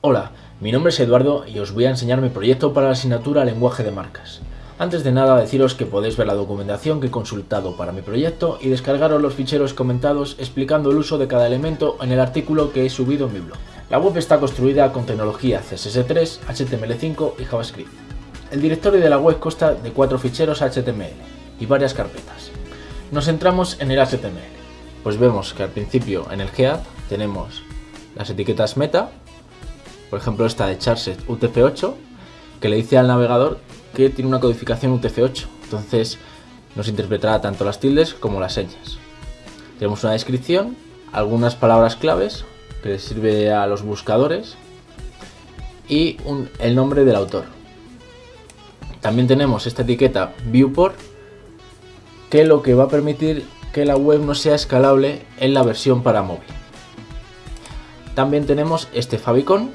Hola, mi nombre es Eduardo y os voy a enseñar mi proyecto para la asignatura Lenguaje de Marcas. Antes de nada deciros que podéis ver la documentación que he consultado para mi proyecto y descargaros los ficheros comentados explicando el uso de cada elemento en el artículo que he subido en mi blog. La web está construida con tecnología CSS3, HTML5 y JavaScript. El directorio de la web consta de cuatro ficheros HTML y varias carpetas. Nos centramos en el HTML, pues vemos que al principio en el head tenemos las etiquetas meta, por ejemplo esta de charset UTF-8, que le dice al navegador que tiene una codificación UTF-8, entonces nos interpretará tanto las tildes como las señas. Tenemos una descripción, algunas palabras claves que les sirve a los buscadores y el nombre del autor. También tenemos esta etiqueta viewport que lo que va a permitir que la web no sea escalable en la versión para móvil. También tenemos este favicon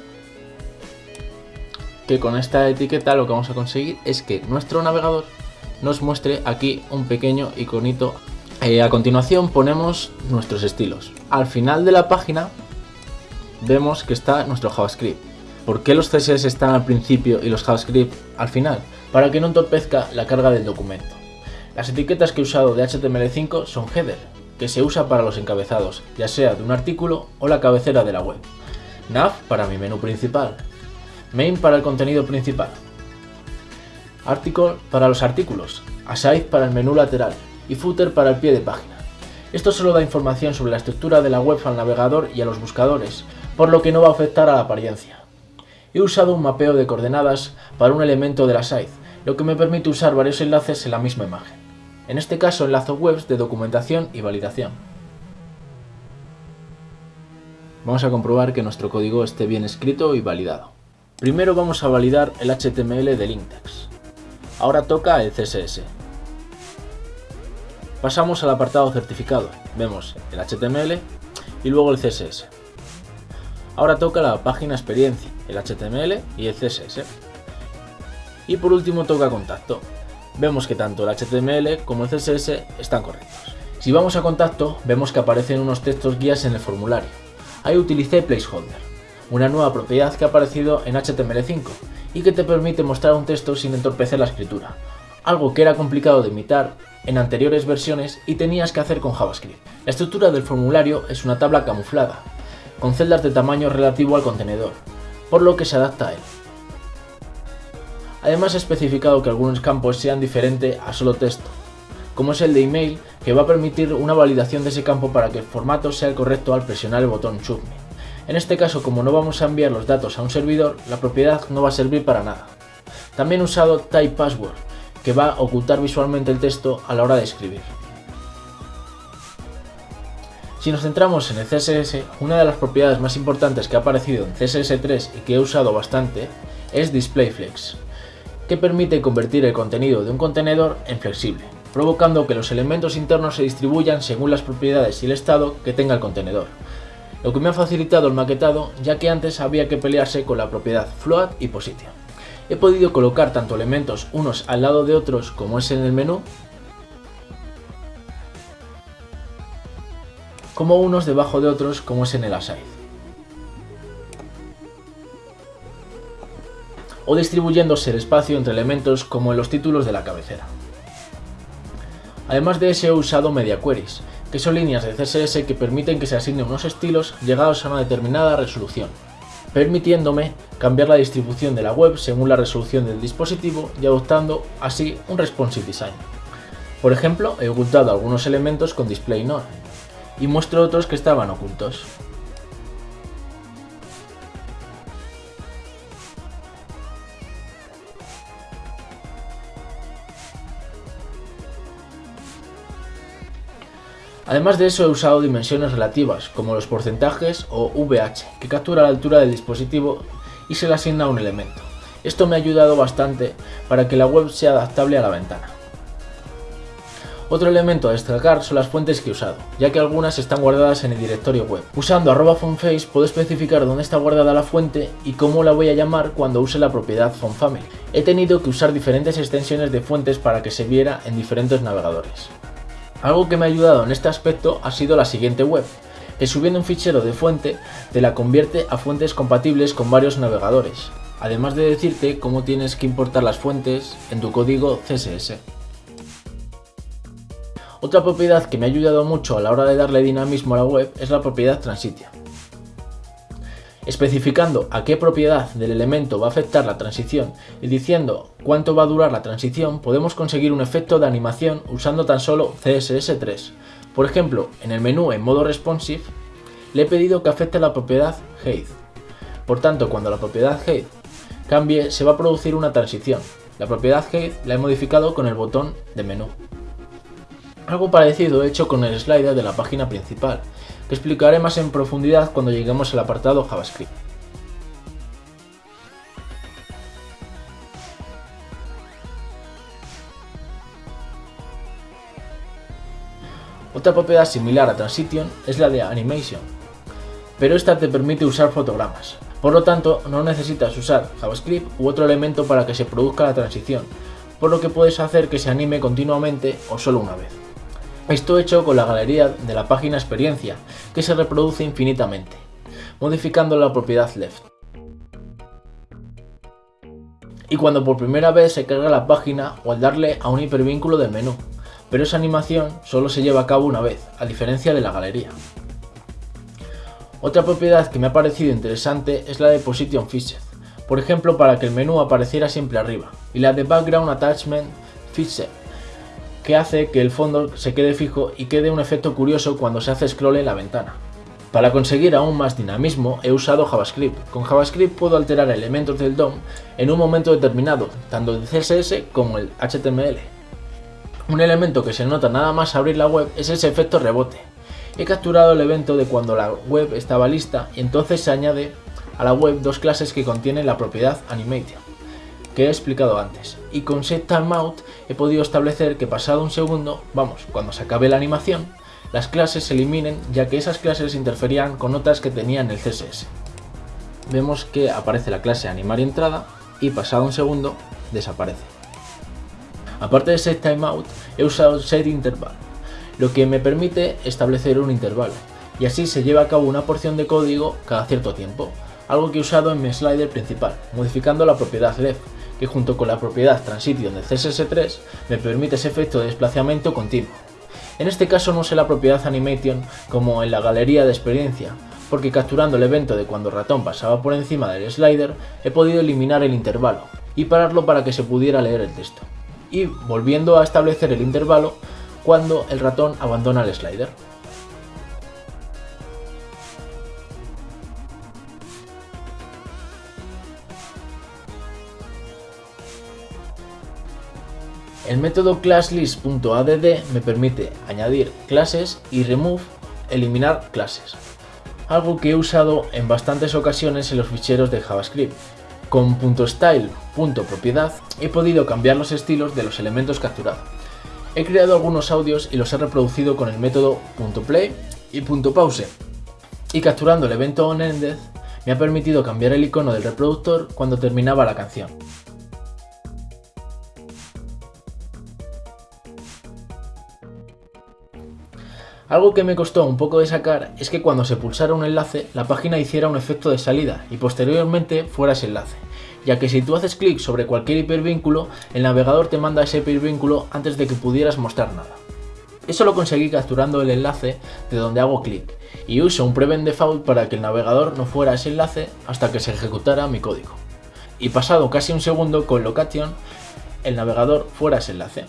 con esta etiqueta lo que vamos a conseguir es que nuestro navegador nos muestre aquí un pequeño iconito. Eh, a continuación ponemos nuestros estilos. Al final de la página vemos que está nuestro JavaScript. ¿Por qué los CSS están al principio y los JavaScript al final? Para que no entorpezca la carga del documento. Las etiquetas que he usado de HTML5 son header, que se usa para los encabezados, ya sea de un artículo o la cabecera de la web. Nav para mi menú principal. Main para el contenido principal. Article para los artículos. Aside para el menú lateral. Y footer para el pie de página. Esto solo da información sobre la estructura de la web al navegador y a los buscadores, por lo que no va a afectar a la apariencia. He usado un mapeo de coordenadas para un elemento de la site, lo que me permite usar varios enlaces en la misma imagen. En este caso enlazo webs de documentación y validación. Vamos a comprobar que nuestro código esté bien escrito y validado. Primero vamos a validar el HTML del index. Ahora toca el CSS. Pasamos al apartado certificado. Vemos el HTML y luego el CSS. Ahora toca la página experiencia, el HTML y el CSS. Y por último toca contacto. Vemos que tanto el HTML como el CSS están correctos. Si vamos a contacto, vemos que aparecen unos textos guías en el formulario. Ahí utilicé Placeholder, una nueva propiedad que ha aparecido en HTML5 y que te permite mostrar un texto sin entorpecer la escritura, algo que era complicado de imitar en anteriores versiones y tenías que hacer con JavaScript. La estructura del formulario es una tabla camuflada, con celdas de tamaño relativo al contenedor, por lo que se adapta a él. Además he especificado que algunos campos sean diferentes a solo texto, como es el de email, que va a permitir una validación de ese campo para que el formato sea el correcto al presionar el botón Submit. En este caso, como no vamos a enviar los datos a un servidor, la propiedad no va a servir para nada. También he usado Type Password, que va a ocultar visualmente el texto a la hora de escribir. Si nos centramos en el CSS, una de las propiedades más importantes que ha aparecido en CSS3 y que he usado bastante es DisplayFlex, que permite convertir el contenido de un contenedor en flexible, provocando que los elementos internos se distribuyan según las propiedades y el estado que tenga el contenedor, lo que me ha facilitado el maquetado ya que antes había que pelearse con la propiedad float y position. He podido colocar tanto elementos unos al lado de otros como es en el menú, como unos debajo de otros como es en el aside. O distribuyéndose el espacio entre elementos como en los títulos de la cabecera. Además de eso he usado media queries, que son líneas de CSS que permiten que se asignen unos estilos llegados a una determinada resolución, permitiéndome cambiar la distribución de la web según la resolución del dispositivo y adoptando así un responsive design. Por ejemplo, he ocultado algunos elementos con display none, y muestro otros que estaban ocultos. Además de eso he usado dimensiones relativas, como los porcentajes o VH, que captura la altura del dispositivo y se le asigna un elemento. Esto me ha ayudado bastante para que la web sea adaptable a la ventana. Otro elemento a destacar son las fuentes que he usado, ya que algunas están guardadas en el directorio web. Usando arroba fontface puedo especificar dónde está guardada la fuente y cómo la voy a llamar cuando use la propiedad fontfamily. He tenido que usar diferentes extensiones de fuentes para que se viera en diferentes navegadores. Algo que me ha ayudado en este aspecto ha sido la siguiente web, que subiendo un fichero de fuente te la convierte a fuentes compatibles con varios navegadores, además de decirte cómo tienes que importar las fuentes en tu código CSS. Otra propiedad que me ha ayudado mucho a la hora de darle dinamismo a la web es la propiedad Transition. Especificando a qué propiedad del elemento va a afectar la transición y diciendo cuánto va a durar la transición, podemos conseguir un efecto de animación usando tan solo CSS3. Por ejemplo, en el menú en modo responsive, le he pedido que afecte la propiedad height. Por tanto, cuando la propiedad height cambie, se va a producir una transición. La propiedad height la he modificado con el botón de menú. Algo parecido he hecho con el slider de la página principal, que explicaré más en profundidad cuando lleguemos al apartado JavaScript. Otra propiedad similar a Transition es la de Animation, pero esta te permite usar fotogramas. Por lo tanto, no necesitas usar JavaScript u otro elemento para que se produzca la transición, por lo que puedes hacer que se anime continuamente o solo una vez. Esto hecho con la galería de la página experiencia, que se reproduce infinitamente, modificando la propiedad left. Y cuando por primera vez se carga la página o al darle a un hipervínculo del menú, pero esa animación solo se lleva a cabo una vez, a diferencia de la galería. Otra propiedad que me ha parecido interesante es la de Position Feature, por ejemplo para que el menú apareciera siempre arriba, y la de Background Attachment Feature, que hace que el fondo se quede fijo y quede un efecto curioso cuando se hace scroll en la ventana. Para conseguir aún más dinamismo he usado JavaScript. Con JavaScript puedo alterar elementos del DOM en un momento determinado, tanto el CSS como el HTML. Un elemento que se nota nada más abrir la web es ese efecto rebote. He capturado el evento de cuando la web estaba lista y entonces se añade a la web dos clases que contienen la propiedad Animation que he explicado antes. Y con setTimeout he podido establecer que pasado un segundo, vamos, cuando se acabe la animación, las clases se eliminen ya que esas clases interferían con otras que tenían el CSS. Vemos que aparece la clase animar entrada y pasado un segundo desaparece. Aparte de setTimeout, he usado setInterval, lo que me permite establecer un intervalo, y así se lleva a cabo una porción de código cada cierto tiempo, algo que he usado en mi slider principal, modificando la propiedad left, que junto con la propiedad transition de CSS3 me permite ese efecto de desplazamiento continuo. En este caso no usé la propiedad animation como en la galería de experiencia, porque capturando el evento de cuando el ratón pasaba por encima del slider he podido eliminar el intervalo y pararlo para que se pudiera leer el texto. Y volviendo a establecer el intervalo cuando el ratón abandona el slider. El método classlist.add me permite añadir clases y remove, eliminar clases. Algo que he usado en bastantes ocasiones en los ficheros de JavaScript. Con .style.propiedad he podido cambiar los estilos de los elementos capturados. He creado algunos audios y los he reproducido con el método .play y .pause. Y capturando el evento onEnded me ha permitido cambiar el icono del reproductor cuando terminaba la canción. Algo que me costó un poco de sacar es que cuando se pulsara un enlace, la página hiciera un efecto de salida y posteriormente fuera ese enlace, ya que si tú haces clic sobre cualquier hipervínculo, el navegador te manda ese hipervínculo antes de que pudieras mostrar nada. Eso lo conseguí capturando el enlace de donde hago clic, y uso un prevent default para que el navegador no fuera ese enlace hasta que se ejecutara mi código. Y pasado casi un segundo con location, el navegador fuera ese enlace.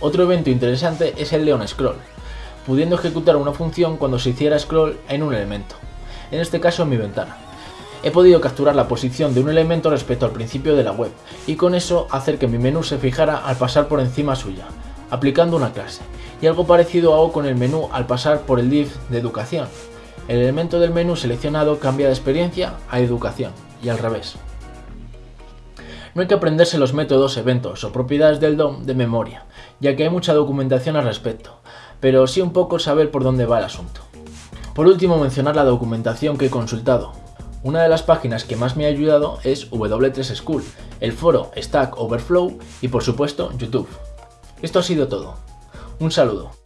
Otro evento interesante es el Leon Scroll, pudiendo ejecutar una función cuando se hiciera scroll en un elemento, en este caso en mi ventana. He podido capturar la posición de un elemento respecto al principio de la web y con eso hacer que mi menú se fijara al pasar por encima suya, aplicando una clase. Y algo parecido hago con el menú al pasar por el div de educación. El elemento del menú seleccionado cambia de experiencia a educación y al revés. No hay que aprenderse los métodos, eventos o propiedades del DOM de memoria, ya que hay mucha documentación al respecto, pero sí un poco saber por dónde va el asunto. Por último mencionar la documentación que he consultado. Una de las páginas que más me ha ayudado es W3 School, el foro Stack Overflow y por supuesto YouTube. Esto ha sido todo. Un saludo.